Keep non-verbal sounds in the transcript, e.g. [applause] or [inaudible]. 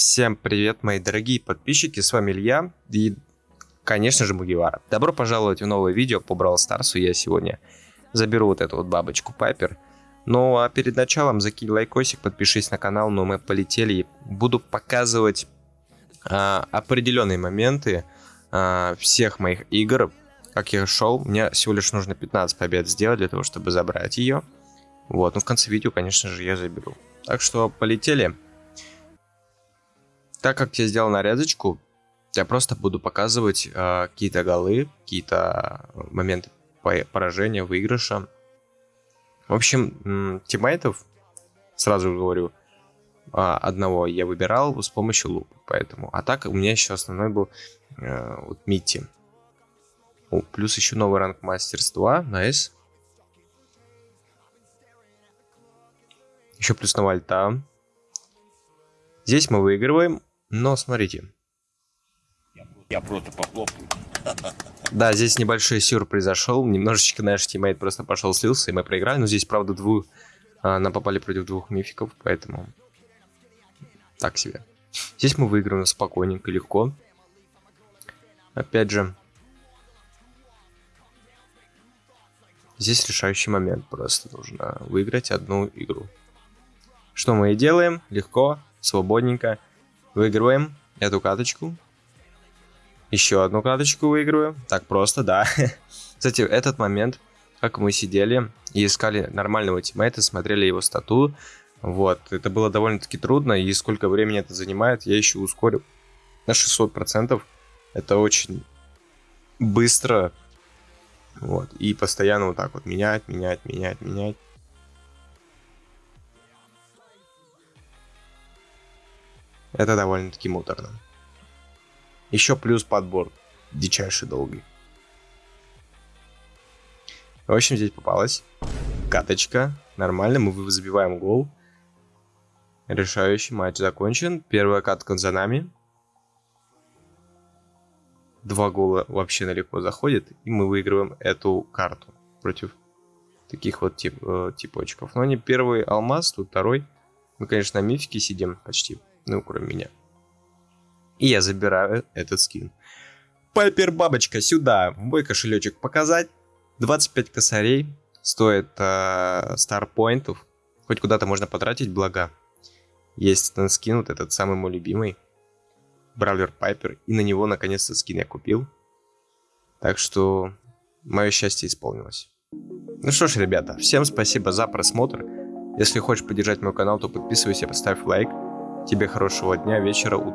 Всем привет, мои дорогие подписчики, с вами Илья и, конечно же, Мугивара. Добро пожаловать в новое видео по Brawl Старсу. Я сегодня заберу вот эту вот бабочку Пайпер. Ну а перед началом закинь лайкосик, подпишись на канал, но мы полетели. Буду показывать а, определенные моменты а, всех моих игр, как я шел. Мне всего лишь нужно 15 побед сделать для того, чтобы забрать ее. Вот, ну в конце видео, конечно же, я заберу. Так что полетели. Так как я сделал нарезочку, я просто буду показывать э, какие-то голы, какие-то моменты поражения, выигрыша. В общем, тиммейтов, сразу говорю, э, одного я выбирал с помощью лупа, поэтому. А так у меня еще основной был э, вот Митти. О, плюс еще новый ранг мастерства, nice. Еще плюс на вальта. Здесь мы выигрываем. Но смотрите. Я просто похлопаю. Да, здесь небольшой сюр произошел. Немножечко наш тиммейт просто пошел слился, и мы проиграли. Но здесь, правда, двух... А, нам попали против двух мификов, поэтому... Так себе. Здесь мы выиграем спокойненько, легко. Опять же... Здесь решающий момент. Просто нужно выиграть одну игру. Что мы и делаем. Легко, свободненько. Выигрываем эту каточку. Еще одну каточку выигрываем. Так просто, да. [laughs] Кстати, этот момент, как мы сидели и искали нормального тиммейта, смотрели его стату. Вот, это было довольно-таки трудно, и сколько времени это занимает, я еще ускорил на 600%. Это очень быстро. Вот, и постоянно вот так вот менять, менять, менять, менять. Это довольно-таки муторно. Еще плюс подбор дичайший долгий. В общем, здесь попалась каточка. Нормально, мы забиваем гол. Решающий матч закончен. Первая катка за нами. Два гола вообще далеко заходит. И мы выигрываем эту карту против таких вот тип, э, типочков. Но не первый алмаз, тут второй. Мы, конечно, на мифике сидим почти. Ну, кроме меня. И я забираю этот скин. Пайпер бабочка сюда, в мой кошелечек показать. 25 косарей стоит э, старпоинтов. Хоть куда-то можно потратить, благо. Есть этот скин, вот этот самый мой любимый. Бравлер Пайпер. И на него наконец-то скин я купил. Так что мое счастье исполнилось. Ну что ж, ребята, всем спасибо за просмотр. Если хочешь поддержать мой канал, то подписывайся, поставь лайк. Тебе хорошего дня, вечера, утра.